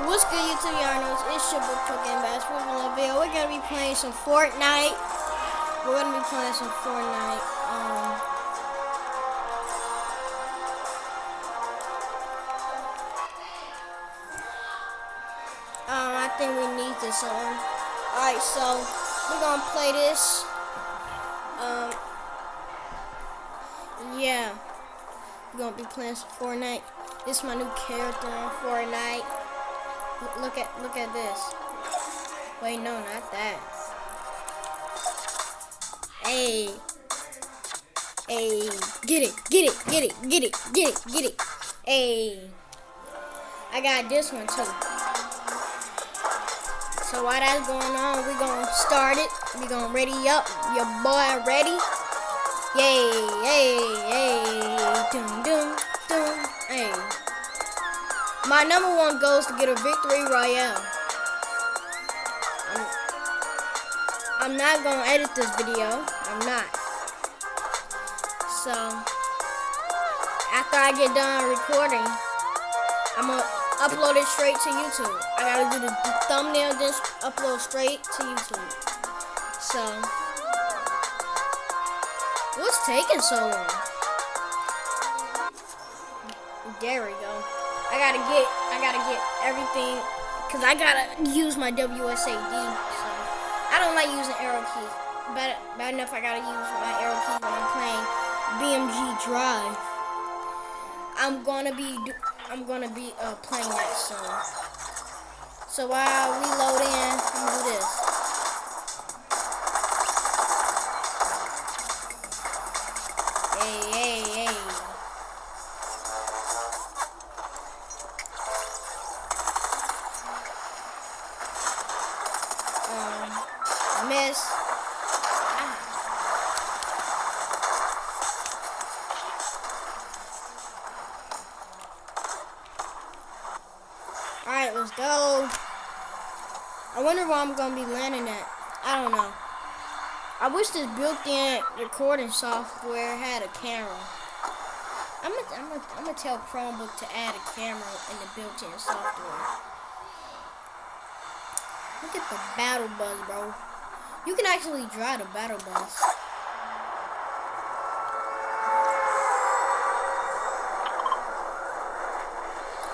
What's good, YouTube? Y'all know it's your boy Cooking Bass. We're gonna. We're gonna be playing some Fortnite. We're gonna be playing some Fortnite. Um, um, I think we need this on. Alright, so we're gonna play this. Um, yeah, we're gonna be playing some Fortnite. This is my new character on Fortnite. Look at look at this. Wait, no, not that. Hey. Hey, get it, get it, get it, get it, get it, get it. Hey. I got this one too. So while that's going on, we gonna start it. We gonna ready up. Your boy ready? Yay, yay, yay. Doom, doom, doom. My number one goal is to get a victory royale. I'm, I'm not gonna edit this video. I'm not. So after I get done recording, I'm gonna upload it straight to YouTube. I gotta do the thumbnail, then upload straight to YouTube. So what's taking so long? There we go. I gotta get, I gotta get everything, cause I gotta use my WSAD. So I don't like using arrow keys. Bad, bad enough I gotta use my arrow keys when I'm playing BMG Drive. I'm gonna be, I'm gonna be uh, playing that soon. So while we load in, I'm gonna do this. Alright, let's go. I wonder where I'm going to be landing at. I don't know. I wish this built-in recording software had a camera. I'm gonna, I'm gonna, I'm tell Chromebook to add a camera in the built-in software. Look at the battle bus, bro. You can actually drive the battle bus.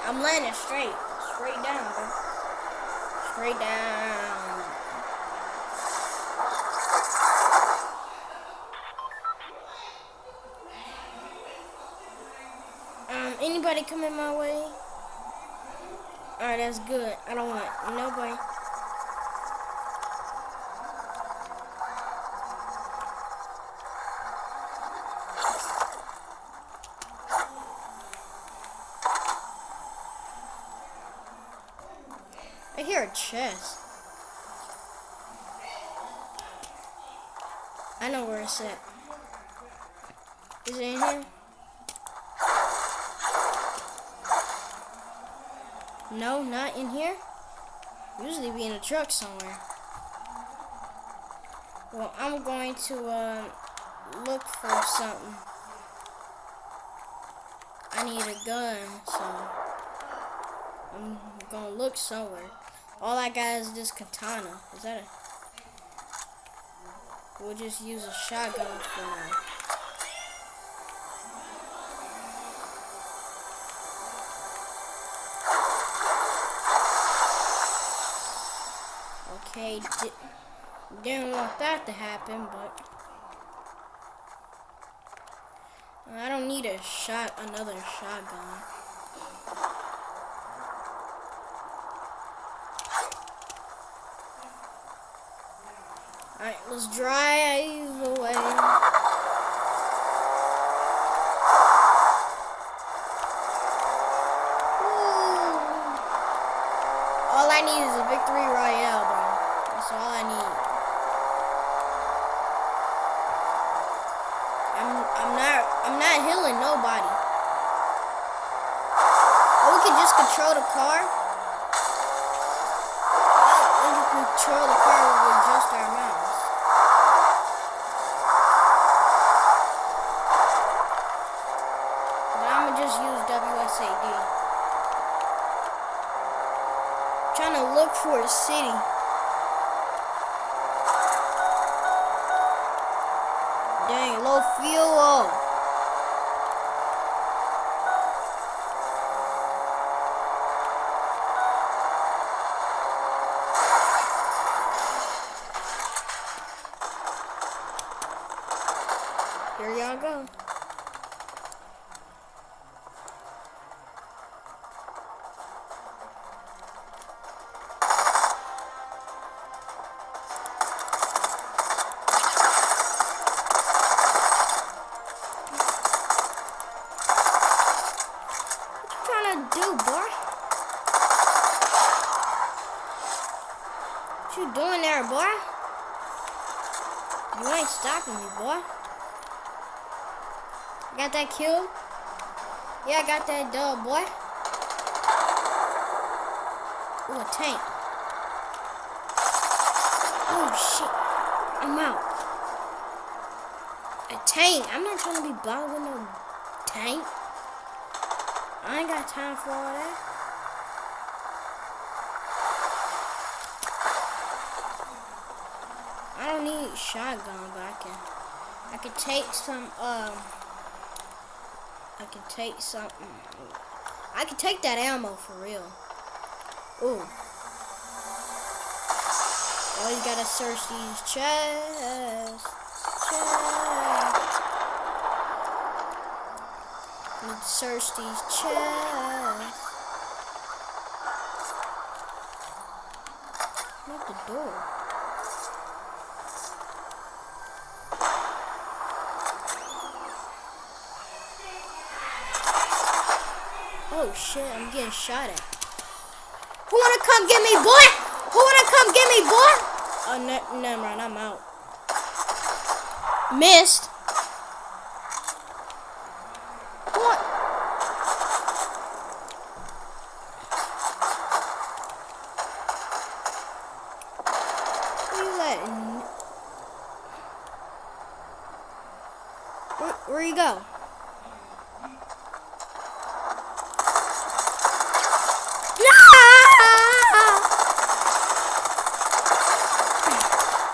I'm landing straight. Straight down, bro. Straight down. Um, anybody coming my way? Alright, that's good. I don't want nobody. Hear a chest. I know where it's at. Is it in here? No, not in here. Usually be in a truck somewhere. Well, I'm going to uh, look for something. I need a gun, so I'm gonna look somewhere. All I got is this katana. Is that a... We'll just use a shotgun for now. Okay, di didn't want that to happen, but... I don't need a shot, another shotgun. Alright, let's drive away. All I need is a victory royale, bro. That's all I need. I'm I'm not I'm not healing nobody. Oh, we can just control the car. We can control the car with just our mouse. But I'm gonna just use WSAD. trying to look for a city. Dang, low fuel. Here y'all go. What you doing there, boy? You ain't stopping me, boy. Got that kill? Yeah, I got that dub, boy. Ooh, a tank. Oh, shit. I'm out. A tank? I'm not trying to be bothered with no tank. I ain't got time for all that. I don't need shotgun, but I can I can take some um I can take something. I can take that ammo for real. Ooh. Oh, you gotta search these chests. Search these chests. Not the door. Oh shit, I'm getting shot at. Who wanna come get me, boy? Who wanna come get me, boy? Oh, ne never mind, I'm out. Missed. What? Who you letting? Where, where you go?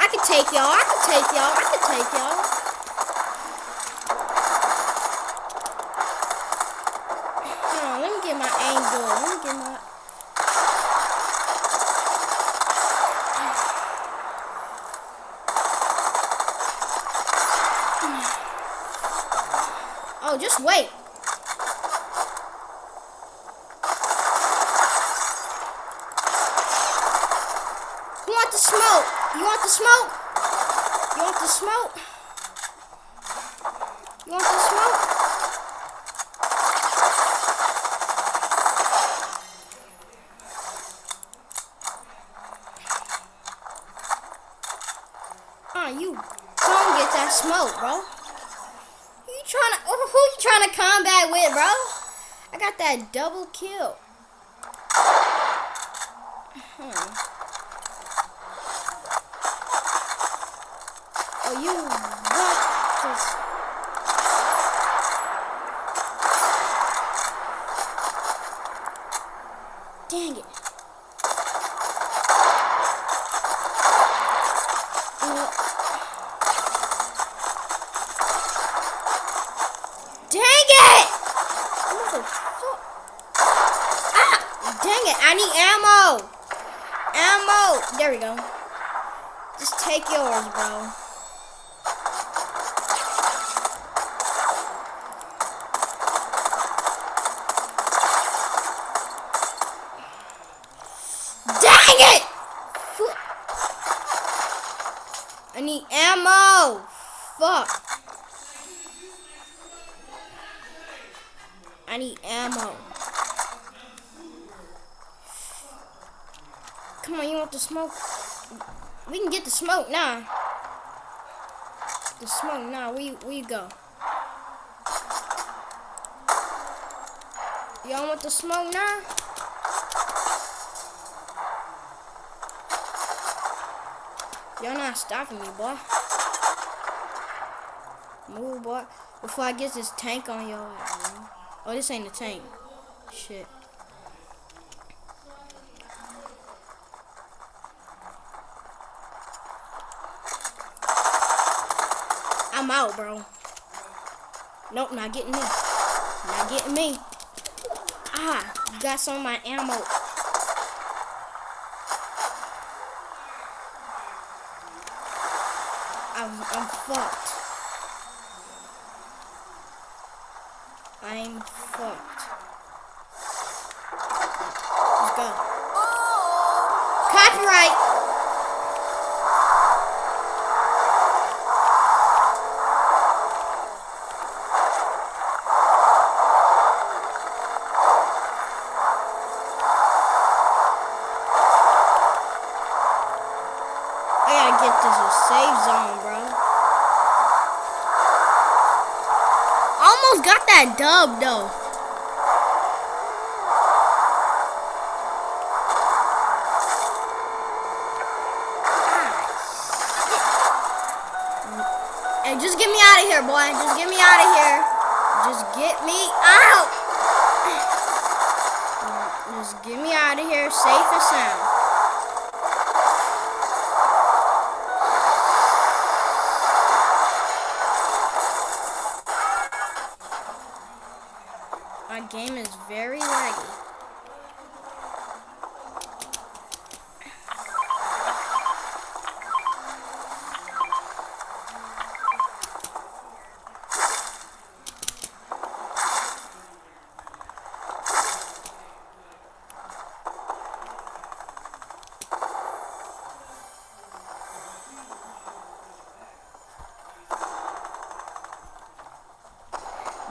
I can take y'all. I can take y'all. I can take y'all. Hold on, let me get my angle. Let me get my. Oh, just wait. You want the smoke? You want the smoke? The smoke? You want the smoke? Ah, you don't get that smoke, bro. You trying to? Who you trying to combat with, bro? I got that double kill. Hmm. Oh, you what? This? Dang it. Dang it! Ah! Dang it, I need ammo! Ammo! There we go. Just take yours, bro. Dang it! Fu- I need ammo! Fuck. I need ammo. Come on, you want the smoke? We can get the smoke now. The smoke now. You, where go? Y'all want the smoke now? You're not stopping me, boy. Move, boy. Before I get this tank on your ass, Oh, this ain't a tank. Shit. I'm out, bro. Nope, not getting me. Not getting me. Ah, got some of my ammo. I'm, fucked. I'm fucked. Let's go. Oh. Copyright. Dub though. Hey, just get me out of here, boy. Just get me out of here. Just get me out. Just get me out of here safe and sound. Game is very laggy.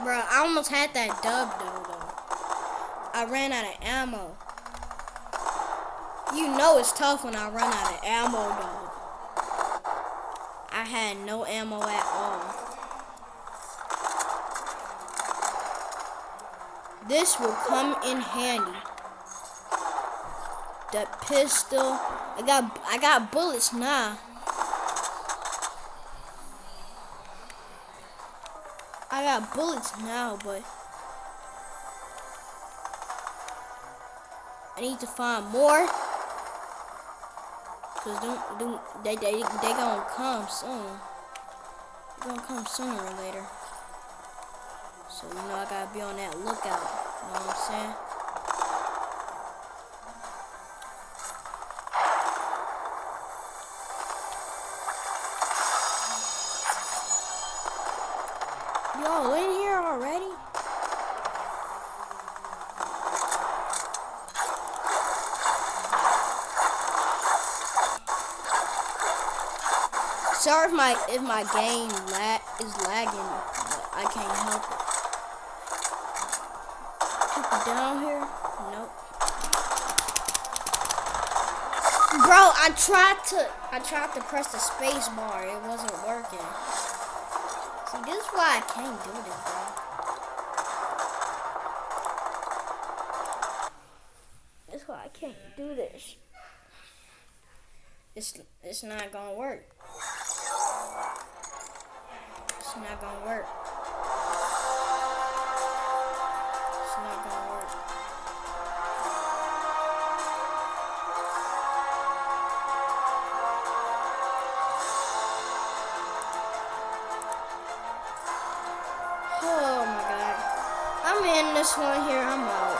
Bro, I almost had that dub though. I ran out of ammo. You know it's tough when I run out of ammo, though. I had no ammo at all. This will come in handy. The pistol. I got I got bullets now. I got bullets now, but I need to find more. Cause don't, don't they they they gonna come soon. They gonna come sooner or later. So you know I gotta be on that lookout. You know what I'm saying? Sorry if my if my game lag is lagging, but I can't help it. Down here? Nope. Bro, I tried to I tried to press the space bar. It wasn't working. See, this is why I can't do this, bro. That's why I can't do this. It's it's not gonna work. It's not gonna work. It's not gonna work. Oh my god. I'm in this one here. I'm out.